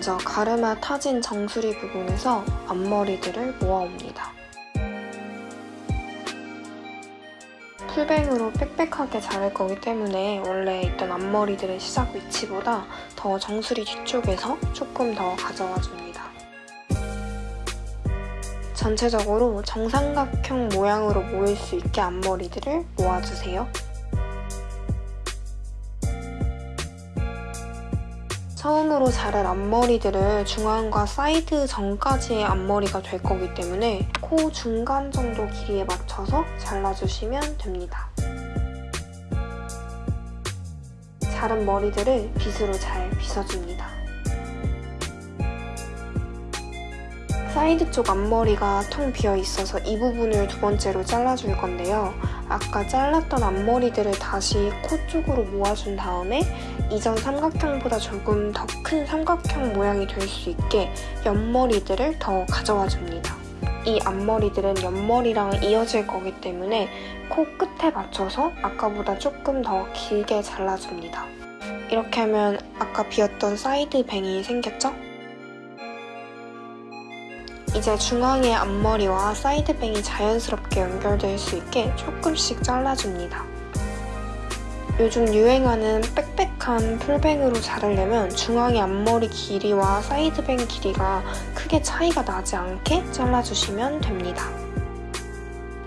먼저 가르마 타진 정수리 부분에서 앞머리들을 모아옵니다. 풀뱅으로 빽빽하게 자를 거기 때문에 원래 있던 앞머리들의 시작 위치보다 더 정수리 뒤쪽에서 조금 더 가져와 줍니다. 전체적으로 정삼각형 모양으로 모일 수 있게 앞머리들을 모아주세요. 처음으로 자를 앞머리들은 중앙과 사이드 전까지의 앞머리가 될 거기 때문에 코 중간 정도 길이에 맞춰서 잘라주시면 됩니다. 자른 머리들을 빗으로 잘 빗어줍니다. 사이드 쪽 앞머리가 텅 비어 있어서 이 부분을 두 번째로 잘라줄 건데요. 아까 잘랐던 앞머리들을 다시 코 쪽으로 모아준 다음에 이전 삼각형보다 조금 더 큰 삼각형 모양이 될 수 있게 옆머리들을 더 가져와 줍니다. 이 앞머리들은 옆머리랑 이어질 거기 때문에 코 끝에 맞춰서 아까보다 조금 더 길게 잘라줍니다. 이렇게 하면 아까 비었던 side bang이 생겼죠? 이제 중앙의 앞머리와 side bang이 자연스럽게 연결될 수 있게 조금씩 잘라줍니다. 요즘 유행하는 빽빽한 풀뱅으로 자르려면 중앙의 앞머리 길이와 사이드뱅 길이가 크게 차이가 나지 않게 잘라주시면 됩니다.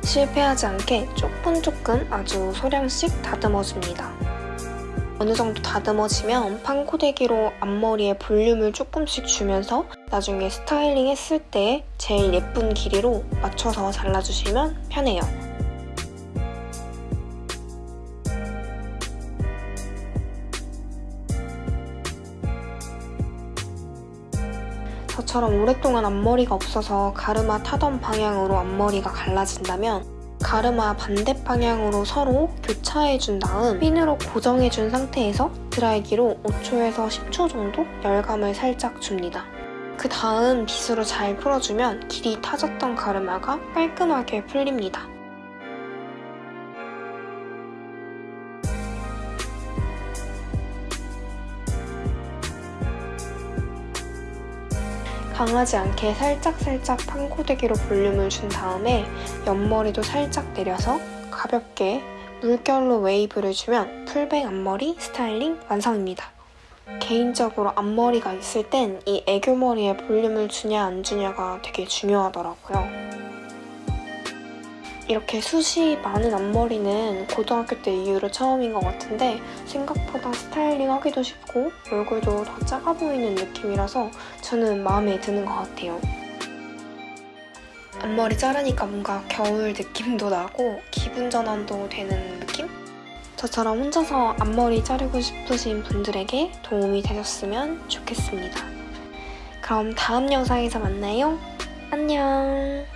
실패하지 않게 조금 조금 아주 소량씩 다듬어줍니다. 어느 정도 다듬어지면 판코대기로 앞머리에 볼륨을 조금씩 주면서 나중에 스타일링 했을 때 제일 예쁜 길이로 맞춰서 잘라주시면 편해요. 저처럼 오랫동안 앞머리가 없어서 가르마 타던 방향으로 앞머리가 갈라진다면 가르마 반대 방향으로 서로 교차해준 다음 핀으로 고정해준 상태에서 드라이기로 5초에서 10초 정도 열감을 살짝 줍니다. 그 다음 빗으로 잘 풀어주면 길이 타졌던 가르마가 깔끔하게 풀립니다. 강하지 않게 살짝살짝 판고데기로 볼륨을 준 다음에 옆머리도 살짝 내려서 가볍게 물결로 웨이브를 주면 full bang 앞머리 스타일링 완성입니다. 개인적으로 앞머리가 있을 땐 이 애교머리에 볼륨을 주냐 안 주냐가 되게 중요하더라고요. 이렇게 숱이 많은 앞머리는 고등학교 때 이후로 처음인 것 같은데 생각보다 스타일링 하기도 쉽고 얼굴도 더 작아 보이는 느낌이라서 저는 마음에 드는 것 같아요. 앞머리 자르니까 뭔가 겨울 느낌도 나고 기분 전환도 되는? 저처럼 혼자서 앞머리 자르고 싶으신 분들에게 도움이 되셨으면 좋겠습니다. 그럼 다음 영상에서 만나요. 안녕!